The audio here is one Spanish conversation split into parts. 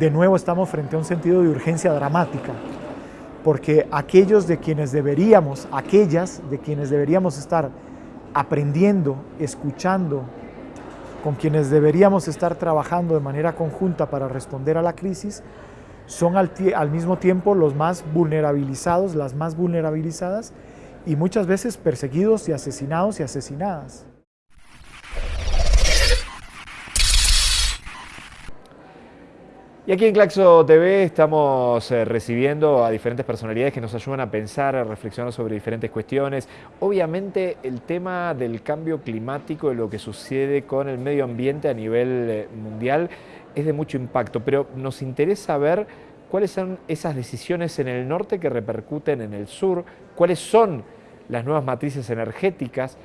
De nuevo estamos frente a un sentido de urgencia dramática, porque aquellos de quienes deberíamos, aquellas de quienes deberíamos estar aprendiendo, escuchando, con quienes deberíamos estar trabajando de manera conjunta para responder a la crisis, son al, mismo tiempo los más vulnerabilizados, las más vulnerabilizadas y muchas veces perseguidos y asesinados y asesinadas. Y aquí en Claxo TV estamos eh, recibiendo a diferentes personalidades que nos ayudan a pensar, a reflexionar sobre diferentes cuestiones. Obviamente el tema del cambio climático y lo que sucede con el medio ambiente a nivel eh, mundial es de mucho impacto, pero nos interesa ver cuáles son esas decisiones en el norte que repercuten en el sur, cuáles son las nuevas matrices energéticas.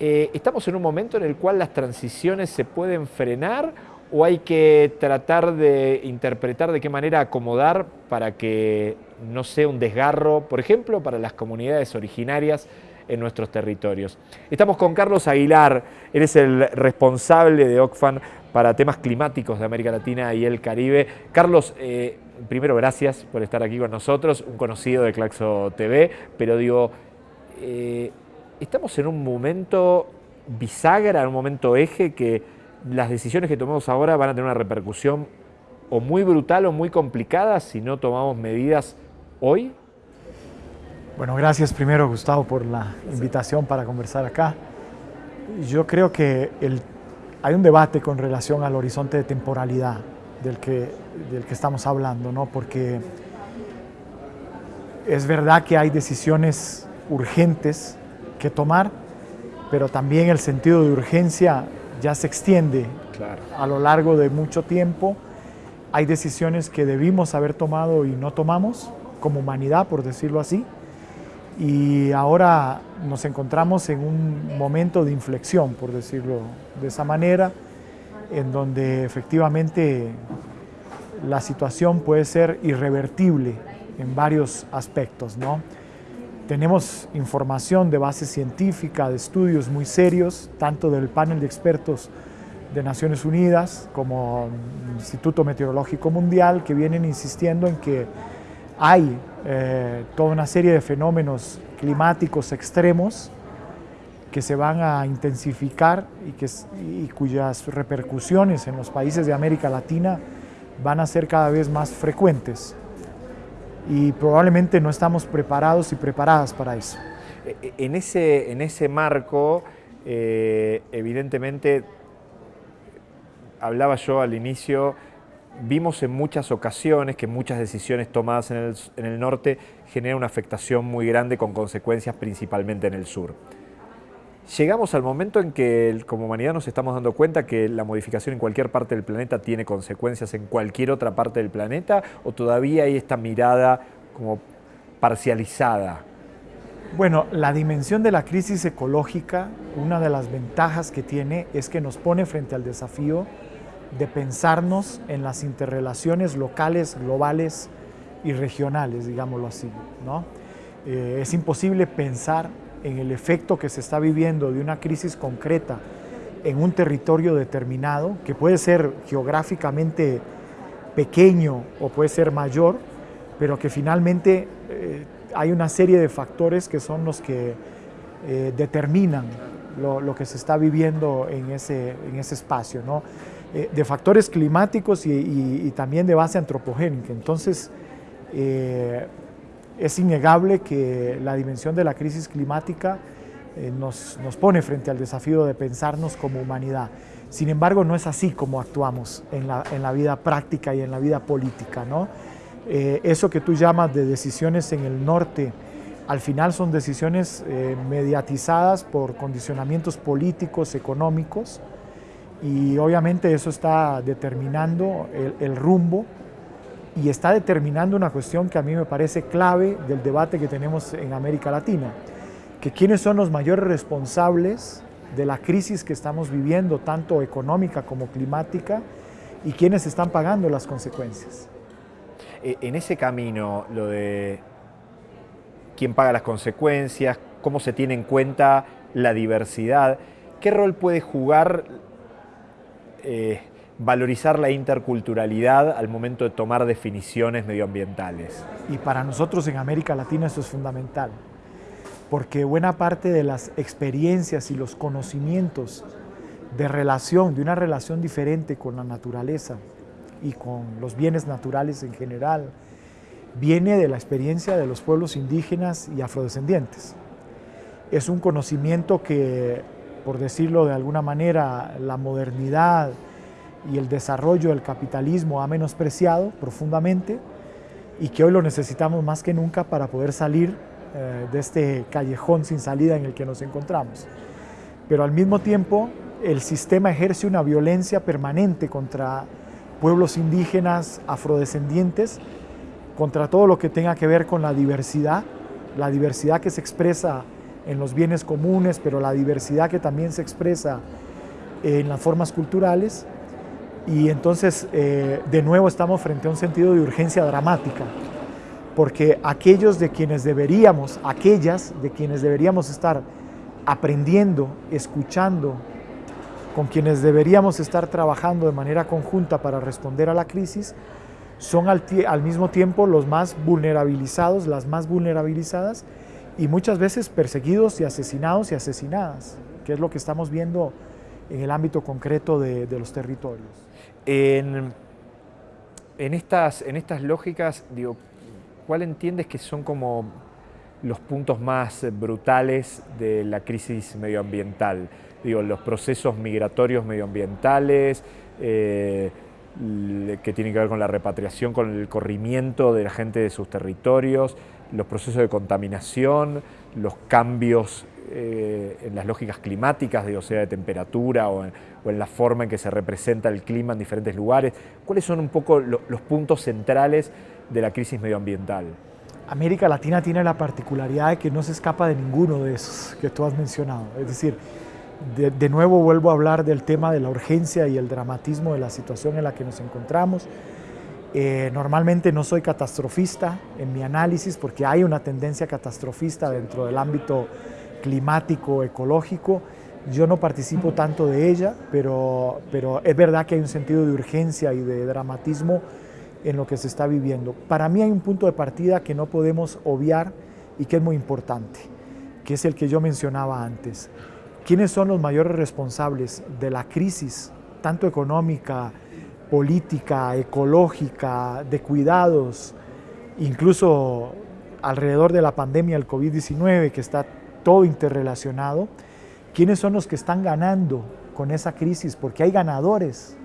Eh, ¿Estamos en un momento en el cual las transiciones se pueden frenar o hay que tratar de interpretar de qué manera acomodar para que no sea un desgarro, por ejemplo, para las comunidades originarias en nuestros territorios. Estamos con Carlos Aguilar, él es el responsable de OCFAN para temas climáticos de América Latina y el Caribe. Carlos, eh, primero gracias por estar aquí con nosotros, un conocido de Claxo TV, pero digo, eh, estamos en un momento bisagra, en un momento eje que las decisiones que tomemos ahora van a tener una repercusión o muy brutal o muy complicada si no tomamos medidas hoy? Bueno, gracias primero Gustavo por la invitación para conversar acá. Yo creo que hay un debate con relación al horizonte de temporalidad del que, del que estamos hablando, ¿no? porque es verdad que hay decisiones urgentes que tomar, pero también el sentido de urgencia ya se extiende a lo largo de mucho tiempo. Hay decisiones que debimos haber tomado y no tomamos, como humanidad, por decirlo así. Y ahora nos encontramos en un momento de inflexión, por decirlo de esa manera, en donde efectivamente la situación puede ser irrevertible en varios aspectos. ¿no? Tenemos información de base científica, de estudios muy serios, tanto del panel de expertos de Naciones Unidas como Instituto Meteorológico Mundial, que vienen insistiendo en que hay eh, toda una serie de fenómenos climáticos extremos que se van a intensificar y cuyas repercusiones en los países de América Latina van a ser cada vez más frecuentes y probablemente no estamos preparados y preparadas para eso. E, e, en ese, en ese marco, eh, evidentemente, hablaba yo al inicio, vimos en muchas ocasiones que muchas decisiones tomadas en el, en el norte generan una afectación muy grande con consecuencias principalmente en el sur. Llegamos al momento en que como humanidad nos estamos dando cuenta que la modificación en cualquier parte del planeta tiene consecuencias en cualquier otra parte del planeta o todavía hay esta mirada como parcializada. Bueno, la dimensión de la crisis ecológica, una de las ventajas que tiene es que nos pone frente al desafío de pensarnos en las interrelaciones locales, globales y regionales, digámoslo así. ¿no? Eh, es imposible pensar en el efecto que se está viviendo de una crisis concreta en un territorio determinado, que puede ser geográficamente pequeño o puede ser mayor, pero que finalmente eh, hay una serie de factores que son los que eh, determinan lo, que se está viviendo en ese, en ese espacio, ¿no? Eh, de factores climáticos y, también de base antropogénica. Entonces, es innegable que la dimensión de la crisis climática eh, nos, pone frente al desafío de pensarnos como humanidad. Sin embargo, no es así como actuamos en la, vida práctica y en la vida política. ¿no? Eh, eso que tú llamas de decisiones en el norte, al final son decisiones eh, mediatizadas por condicionamientos políticos, económicos, y obviamente eso está determinando el rumbo y está determinando una cuestión que a mí me parece clave del debate que tenemos en América Latina, que quiénes son los mayores responsables de la crisis que estamos viviendo, tanto económica como climática, y quiénes están pagando las consecuencias. E, en ese camino, lo de quién paga las consecuencias, cómo se tiene en cuenta la diversidad, ¿qué rol puede jugar eh, valorizar la interculturalidad al momento de tomar definiciones medioambientales. Y para nosotros en América Latina eso es fundamental, porque buena parte de las experiencias y los conocimientos de relación, de una relación diferente con la naturaleza y con los bienes naturales en general, viene de la experiencia de los pueblos indígenas y afrodescendientes. Es un conocimiento que, por decirlo de alguna manera, la modernidad, y el desarrollo del capitalismo ha menospreciado profundamente y que hoy lo necesitamos más que nunca para poder salir eh, de este callejón sin salida en el que nos encontramos. Pero al mismo tiempo el sistema ejerce una violencia permanente contra pueblos indígenas, afrodescendientes, contra todo lo que tenga que ver con la diversidad, la diversidad que se expresa en los bienes comunes, pero la diversidad que también se expresa en las formas culturales y entonces, eh, de nuevo, estamos frente a un sentido de urgencia dramática, porque aquellos de quienes deberíamos, aquellas de quienes deberíamos estar aprendiendo, escuchando, con quienes deberíamos estar trabajando de manera conjunta para responder a la crisis, son al, al mismo tiempo los más vulnerabilizados, las más vulnerabilizadas, y muchas veces perseguidos y asesinados y asesinadas, que es lo que estamos viendo en el ámbito concreto de, los territorios. En, estas, lógicas, ¿cuál entiendes que son como los puntos más brutales de la crisis medioambiental? Los procesos migratorios medioambientales, eh, que tienen que ver con la repatriación, con el corrimiento de la gente de sus territorios, los procesos de contaminación, los cambios eh, en las lógicas climáticas, de, o sea, de temperatura o en, la forma en que se representa el clima en diferentes lugares. ¿Cuáles son un poco los puntos centrales de la crisis medioambiental? América Latina tiene la particularidad de que no se escapa de ninguno de esos que tú has mencionado. Es decir, de, nuevo vuelvo a hablar del tema de la urgencia y el dramatismo de la situación en la que nos encontramos. Eh, normalmente no soy catastrofista en mi análisis porque hay una tendencia catastrofista dentro del ámbito climático, ecológico. Yo no participo tanto de ella, pero, pero es verdad que hay un sentido de urgencia y de dramatismo en lo que se está viviendo. Para mí hay un punto de partida que no podemos obviar y que es muy importante, que es el que yo mencionaba antes. ¿Quiénes son los mayores responsables de la crisis, tanto económica, política, ecológica, de cuidados, incluso alrededor de la pandemia del COVID-19 que está todo interrelacionado, quiénes son los que están ganando con esa crisis, porque hay ganadores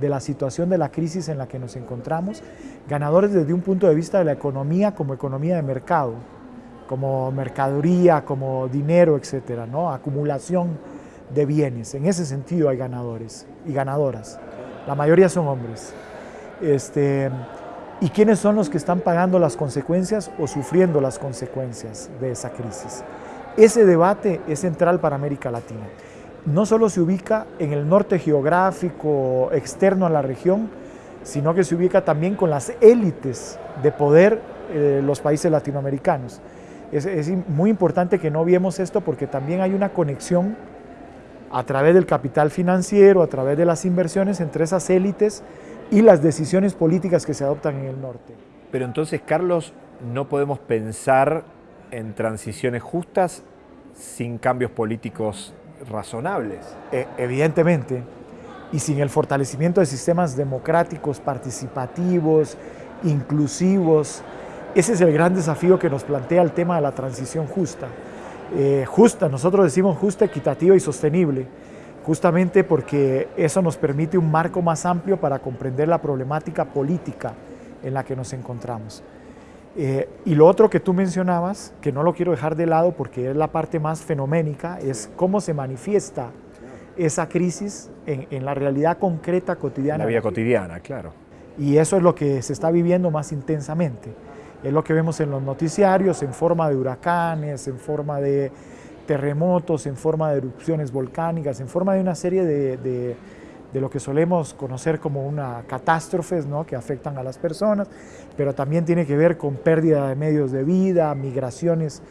de la situación de la crisis en la que nos encontramos, ganadores desde un punto de vista de la economía como economía de mercado, como mercadería, como dinero, etcétera, ¿no? acumulación de bienes. En ese sentido hay ganadores y ganadoras. La mayoría son hombres. Este, ¿Y quiénes son los que están pagando las consecuencias o sufriendo las consecuencias de esa crisis? Ese debate es central para América Latina. No solo se ubica en el norte geográfico externo a la región, sino que se ubica también con las élites de poder de los países latinoamericanos. Es, es, muy importante que no viemos esto porque también hay una conexión a través del capital financiero, a través de las inversiones entre esas élites y las decisiones políticas que se adoptan en el norte. Pero entonces, Carlos, no podemos pensar en transiciones justas sin cambios políticos razonables. E, evidentemente, y sin el fortalecimiento de sistemas democráticos, participativos, inclusivos, ese es el gran desafío que nos plantea el tema de la transición justa. Eh, justa, nosotros decimos justa, equitativa y sostenible, justamente porque eso nos permite un marco más amplio para comprender la problemática política en la que nos encontramos. Eh, y lo otro que tú mencionabas, que no lo quiero dejar de lado porque es la parte más fenoménica, es cómo se manifiesta esa crisis en, la realidad concreta cotidiana. La vida cotidiana, claro. Y eso es lo que se está viviendo más intensamente. Es lo que vemos en los noticiarios, en forma de huracanes, en forma de terremotos, en forma de erupciones volcánicas, en forma de una serie de de lo que solemos conocer como una catástrofes ¿no? que afectan a las personas, pero también tiene que ver con pérdida de medios de vida, migraciones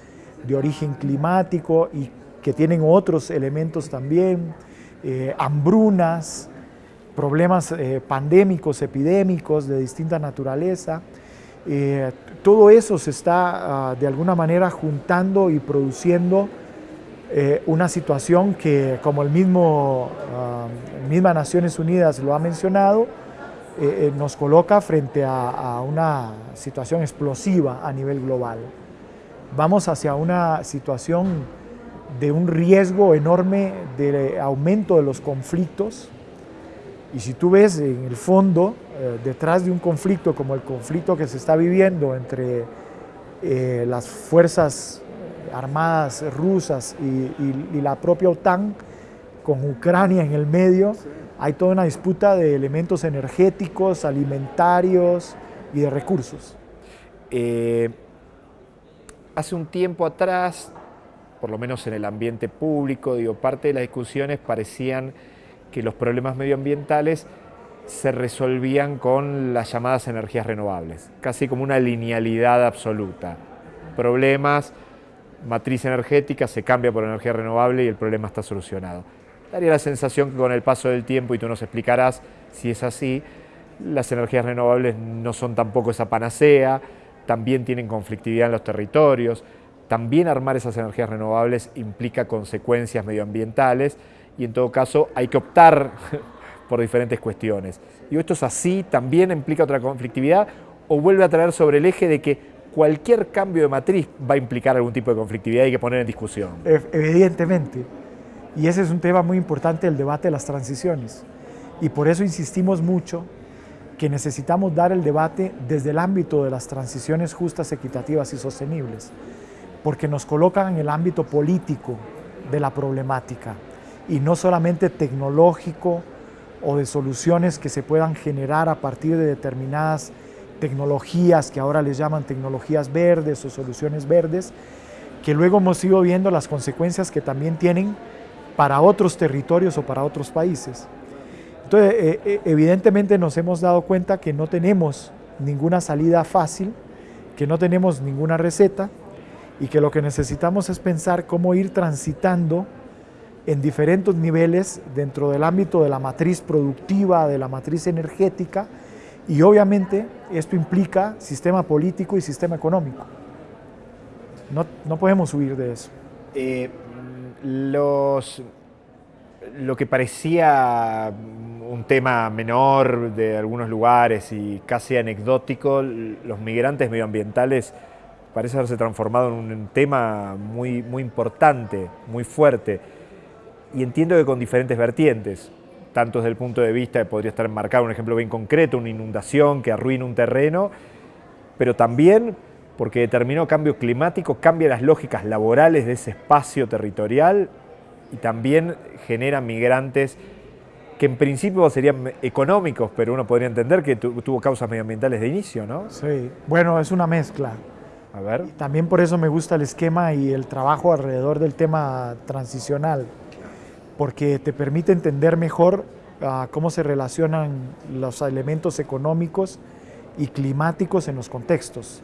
de origen climático y que tienen otros elementos también, eh, hambrunas, problemas eh, pandémicos, epidémicos de distinta naturaleza. Eh, todo eso se está ah, de alguna manera juntando y produciendo eh, una situación que, como el mismo, ah, misma Naciones Unidas lo ha mencionado, nos coloca frente a, una situación explosiva a nivel global. Vamos hacia una situación de un riesgo enorme de aumento de los conflictos, y si tú ves en el fondo, eh, detrás de un conflicto como el conflicto que se está viviendo entre eh, las fuerzas armadas rusas y, la propia OTAN, con Ucrania en el medio, hay toda una disputa de elementos energéticos, alimentarios y de recursos. Eh, hace un tiempo atrás, por lo menos en el ambiente público, digo, parte de las discusiones parecían que los problemas medioambientales se resolvían con las llamadas energías renovables, casi como una linealidad absoluta. Problemas, matriz energética, se cambia por energía renovable y el problema está solucionado. Daría la sensación que con el paso del tiempo, y tú nos explicarás si es así, las energías renovables no son tampoco esa panacea, también tienen conflictividad en los territorios, también armar esas energías renovables implica consecuencias medioambientales, y en todo caso hay que optar por diferentes cuestiones. Y esto es así, también implica otra conflictividad o vuelve a traer sobre el eje de que cualquier cambio de matriz va a implicar algún tipo de conflictividad y hay que poner en discusión. Evidentemente. Y ese es un tema muy importante el debate de las transiciones. Y por eso insistimos mucho que necesitamos dar el debate desde el ámbito de las transiciones justas, equitativas y sostenibles, porque nos colocan en el ámbito político de la problemática y no solamente tecnológico o de soluciones que se puedan generar a partir de determinadas tecnologías que ahora les llaman tecnologías verdes o soluciones verdes, que luego hemos ido viendo las consecuencias que también tienen para otros territorios o para otros países. Entonces, eh, eh, evidentemente nos hemos dado cuenta que no tenemos ninguna salida fácil, que no tenemos ninguna receta y que lo que necesitamos es pensar cómo ir transitando en diferentes niveles dentro del ámbito de la matriz productiva, de la matriz energética, y obviamente esto implica sistema político y sistema económico. No, no podemos huir de eso. Eh, los, lo que parecía un tema menor de algunos lugares y casi anecdótico, los migrantes medioambientales parece haberse transformado en un tema muy, muy importante, muy fuerte y entiendo que con diferentes vertientes, tanto desde el punto de vista de podría estar enmarcado un ejemplo bien concreto, una inundación que arruina un terreno, pero también porque determinó cambio climático, cambia las lógicas laborales de ese espacio territorial y también genera migrantes que en principio serían económicos, pero uno podría entender que tuvo causas medioambientales de inicio, ¿no? Sí, bueno, es una mezcla. A ver. también por eso me gusta el esquema y el trabajo alrededor del tema transicional porque te permite entender mejor ah, cómo se relacionan los elementos económicos y climáticos en los contextos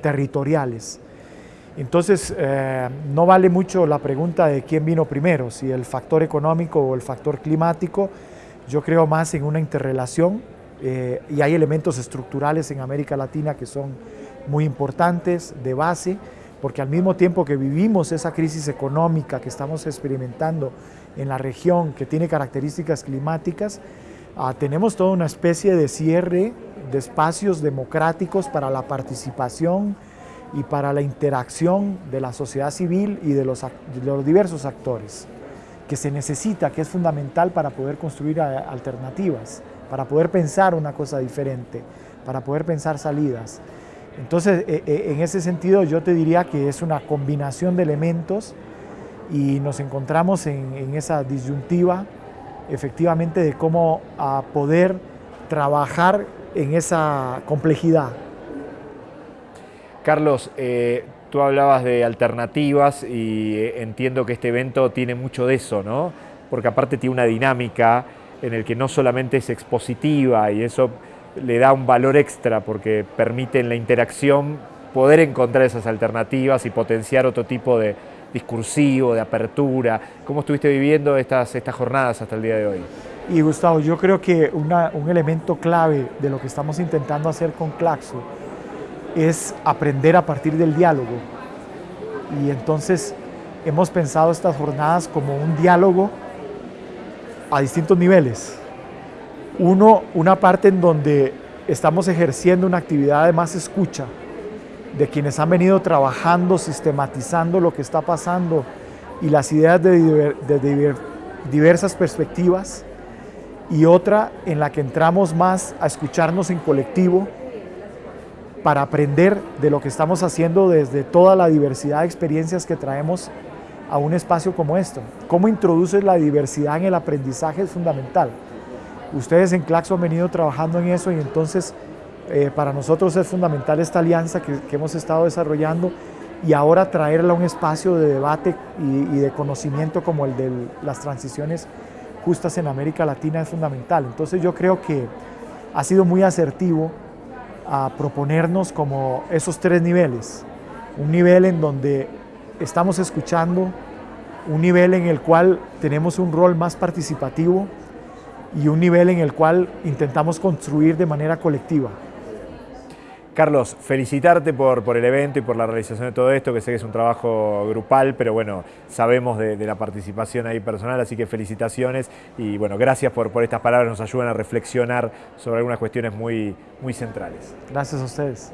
territoriales. Entonces, eh, no vale mucho la pregunta de quién vino primero, si el factor económico o el factor climático. Yo creo más en una interrelación eh, y hay elementos estructurales en América Latina que son muy importantes, de base, porque al mismo tiempo que vivimos esa crisis económica que estamos experimentando en la región que tiene características climáticas, ah, tenemos toda una especie de cierre de espacios democráticos para la participación y para la interacción de la sociedad civil y de los, los diversos actores, que se necesita, que es fundamental para poder construir alternativas, para poder pensar una cosa diferente, para poder pensar salidas. Entonces, e, e, en ese sentido, yo te diría que es una combinación de elementos y nos encontramos en, esa disyuntiva efectivamente de cómo poder trabajar en esa complejidad. Carlos, eh, tú hablabas de alternativas y eh, entiendo que este evento tiene mucho de eso, ¿no? Porque aparte tiene una dinámica en el que no solamente es expositiva y eso le da un valor extra porque permite en la interacción poder encontrar esas alternativas y potenciar otro tipo de, discursivo, de apertura. ¿Cómo estuviste viviendo estas, estas jornadas hasta el día de hoy? Y Gustavo, yo creo que un elemento clave de lo que estamos intentando hacer con Claxo es aprender a partir del diálogo. Y entonces hemos pensado estas jornadas como un diálogo a distintos niveles. Uno, una parte en donde estamos ejerciendo una actividad de más escucha de quienes han venido trabajando, sistematizando lo que está pasando y las ideas de, de diversas perspectivas. Y otra en la que entramos más a escucharnos en colectivo para aprender de lo que estamos haciendo desde toda la diversidad de experiencias que traemos a un espacio como esto. ¿Cómo introduces la diversidad en el aprendizaje es fundamental? Ustedes en Claxo han venido trabajando en eso y entonces eh, para nosotros es fundamental esta alianza que, hemos estado desarrollando y ahora traerla a un espacio de debate y, de conocimiento como el de las transiciones justas en América Latina es fundamental. Entonces yo creo que ha sido muy asertivo a proponernos como esos tres niveles. Un nivel en donde estamos escuchando, un nivel en el cual tenemos un rol más participativo y un nivel en el cual intentamos construir de manera colectiva. Carlos, felicitarte por, el evento y por la realización de todo esto, que sé que es un trabajo grupal, pero bueno, sabemos de, la participación ahí personal, así que felicitaciones y bueno, gracias por, por estas palabras, nos ayudan a reflexionar sobre algunas cuestiones muy, muy centrales. Gracias a ustedes.